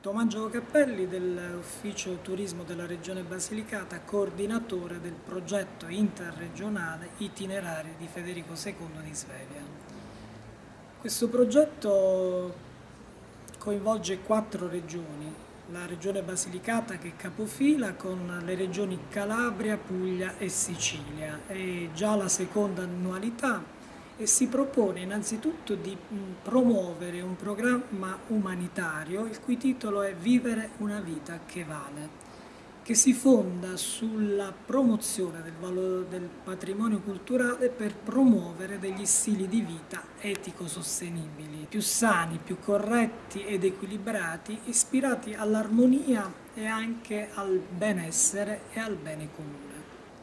Tommaso Cappelli dell'Ufficio Turismo della Regione Basilicata, coordinatore del progetto interregionale Itinerari di Federico II di Svevia. Questo progetto coinvolge quattro regioni, la Regione Basilicata che è capofila con le regioni Calabria, Puglia e Sicilia. È già la seconda annualità e si propone innanzitutto di mm, promuovere un programma umanitario il cui titolo è Vivere una vita che vale, che si fonda sulla promozione del, valore, del patrimonio culturale per promuovere degli stili di vita etico-sostenibili, più sani, più corretti ed equilibrati, ispirati all'armonia e anche al benessere e al bene comune.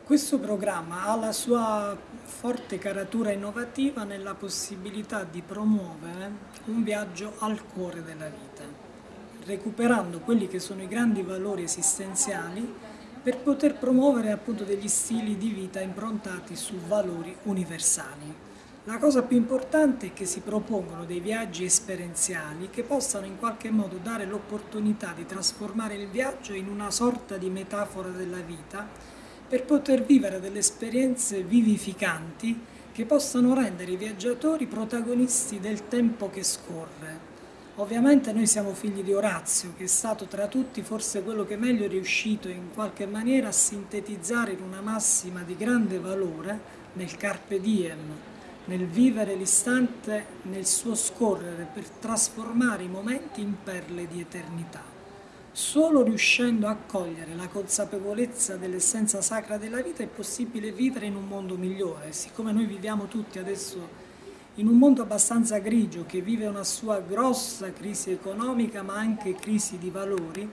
Questo programma ha la sua forte caratura innovativa nella possibilità di promuovere un viaggio al cuore della vita, recuperando quelli che sono i grandi valori esistenziali per poter promuovere appunto degli stili di vita improntati su valori universali. La cosa più importante è che si propongono dei viaggi esperienziali che possano in qualche modo dare l'opportunità di trasformare il viaggio in una sorta di metafora della vita per poter vivere delle esperienze vivificanti che possano rendere i viaggiatori protagonisti del tempo che scorre. Ovviamente noi siamo figli di Orazio, che è stato tra tutti forse quello che meglio è riuscito in qualche maniera a sintetizzare in una massima di grande valore nel carpe diem, nel vivere l'istante nel suo scorrere per trasformare i momenti in perle di eternità. Solo riuscendo a cogliere la consapevolezza dell'essenza sacra della vita è possibile vivere in un mondo migliore. Siccome noi viviamo tutti adesso in un mondo abbastanza grigio che vive una sua grossa crisi economica ma anche crisi di valori,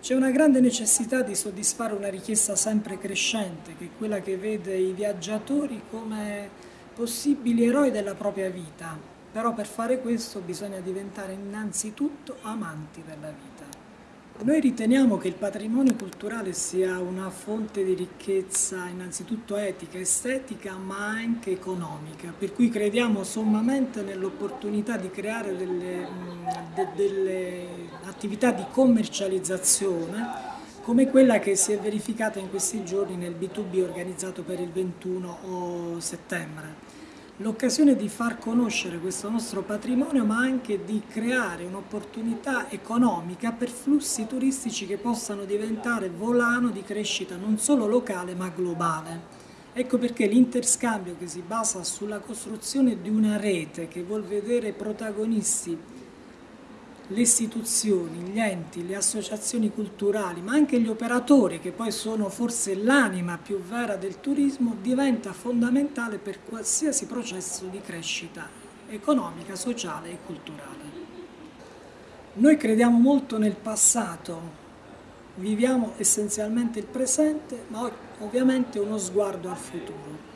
c'è una grande necessità di soddisfare una richiesta sempre crescente, che è quella che vede i viaggiatori come possibili eroi della propria vita. Però per fare questo bisogna diventare innanzitutto amanti della vita. Noi riteniamo che il patrimonio culturale sia una fonte di ricchezza innanzitutto etica, estetica, ma anche economica, per cui crediamo sommamente nell'opportunità di creare delle, de, delle attività di commercializzazione come quella che si è verificata in questi giorni nel B2B organizzato per il 21 settembre l'occasione di far conoscere questo nostro patrimonio ma anche di creare un'opportunità economica per flussi turistici che possano diventare volano di crescita non solo locale ma globale. Ecco perché l'interscambio che si basa sulla costruzione di una rete che vuol vedere protagonisti le istituzioni, gli enti, le associazioni culturali, ma anche gli operatori, che poi sono forse l'anima più vera del turismo, diventa fondamentale per qualsiasi processo di crescita economica, sociale e culturale. Noi crediamo molto nel passato, viviamo essenzialmente il presente, ma ovviamente uno sguardo al futuro.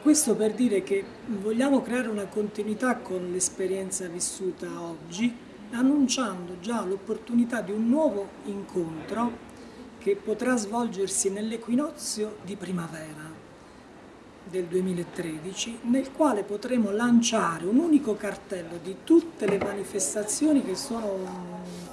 Questo per dire che vogliamo creare una continuità con l'esperienza vissuta oggi, annunciando già l'opportunità di un nuovo incontro che potrà svolgersi nell'equinozio di primavera del 2013, nel quale potremo lanciare un unico cartello di tutte le manifestazioni che sono un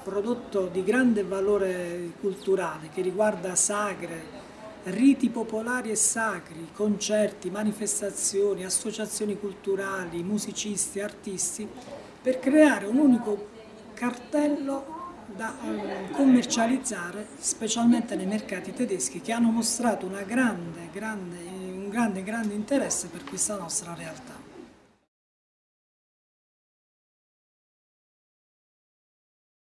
prodotto di grande valore culturale, che riguarda sagre, riti popolari e sacri, concerti, manifestazioni, associazioni culturali, musicisti, artisti, per creare un unico cartello da eh, commercializzare specialmente nei mercati tedeschi che hanno mostrato grande, grande, un grande, grande interesse per questa nostra realtà.